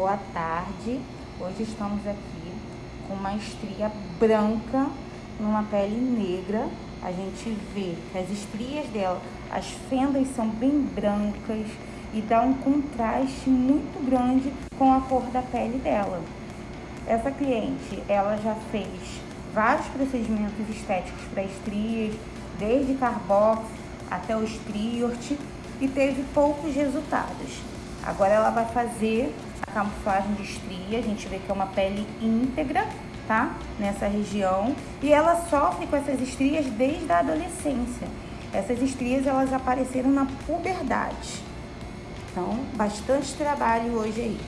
Boa tarde. Hoje estamos aqui com uma estria branca numa pele negra. A gente vê que as estrias dela, as fendas são bem brancas e dá um contraste muito grande com a cor da pele dela. Essa cliente, ela já fez vários procedimentos estéticos para estrias, desde carbox até o striort e teve poucos resultados. Agora ela vai fazer a camuflagem de estria, a gente vê que é uma pele íntegra, tá? Nessa região. E ela sofre com essas estrias desde a adolescência. Essas estrias, elas apareceram na puberdade. Então, bastante trabalho hoje aí.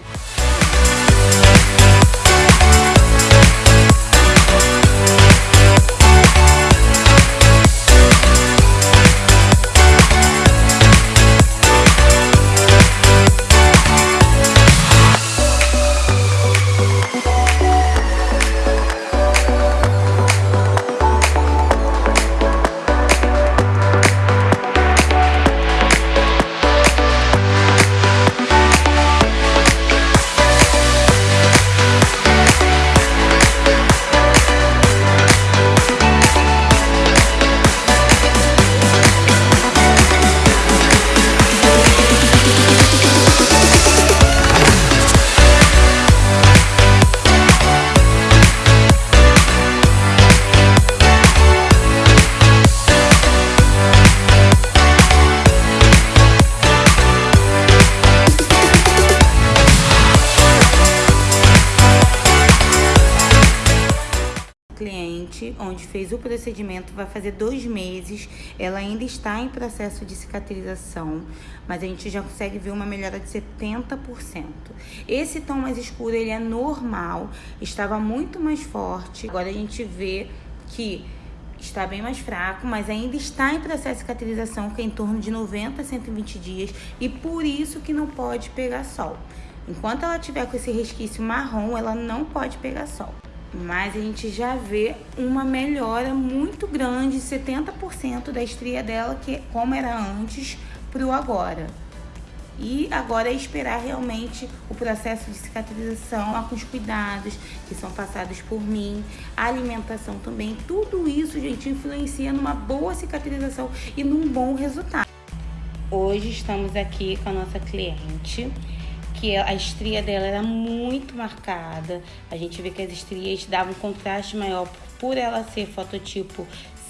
Cliente, onde fez o procedimento, vai fazer dois meses. Ela ainda está em processo de cicatrização, mas a gente já consegue ver uma melhora de 70%. Esse tom mais escuro, ele é normal, estava muito mais forte. Agora a gente vê que está bem mais fraco, mas ainda está em processo de cicatrização, que é em torno de 90 a 120 dias, e por isso que não pode pegar sol. Enquanto ela tiver com esse resquício marrom, ela não pode pegar sol mas a gente já vê uma melhora muito grande, 70% da estria dela, que como era antes, para o agora. E agora é esperar realmente o processo de cicatrização com os cuidados que são passados por mim, a alimentação também. Tudo isso, gente, influencia numa boa cicatrização e num bom resultado. Hoje estamos aqui com a nossa cliente que a estria dela era muito marcada. A gente vê que as estrias davam um contraste maior por ela ser fototipo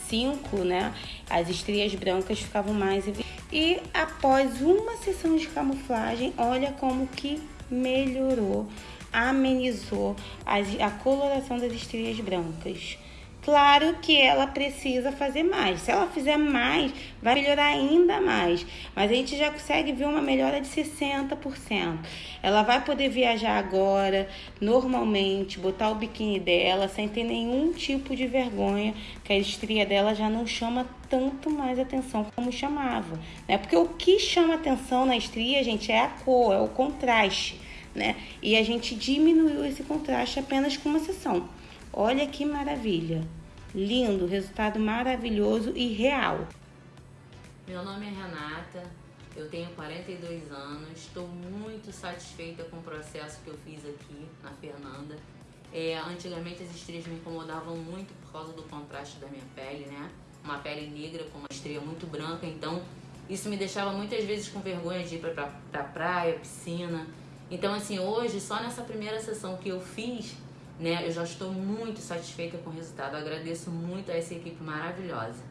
5, né? As estrias brancas ficavam mais e após uma sessão de camuflagem, olha como que melhorou, amenizou a coloração das estrias brancas. Claro que ela precisa fazer mais. Se ela fizer mais, vai melhorar ainda mais. Mas a gente já consegue ver uma melhora de 60%. Ela vai poder viajar agora, normalmente, botar o biquíni dela sem ter nenhum tipo de vergonha, que a estria dela já não chama tanto mais atenção como chamava. Né? Porque o que chama atenção na estria, gente, é a cor, é o contraste. Né? E a gente diminuiu esse contraste apenas com uma sessão. Olha que maravilha! Lindo, resultado maravilhoso e real. Meu nome é Renata, eu tenho 42 anos, estou muito satisfeita com o processo que eu fiz aqui na Fernanda. É, antigamente as estrias me incomodavam muito por causa do contraste da minha pele, né? Uma pele negra com uma estria muito branca, então isso me deixava muitas vezes com vergonha de ir pra, pra, pra praia, piscina. Então assim, hoje, só nessa primeira sessão que eu fiz, né? Eu já estou muito satisfeita com o resultado. Agradeço muito a essa equipe maravilhosa.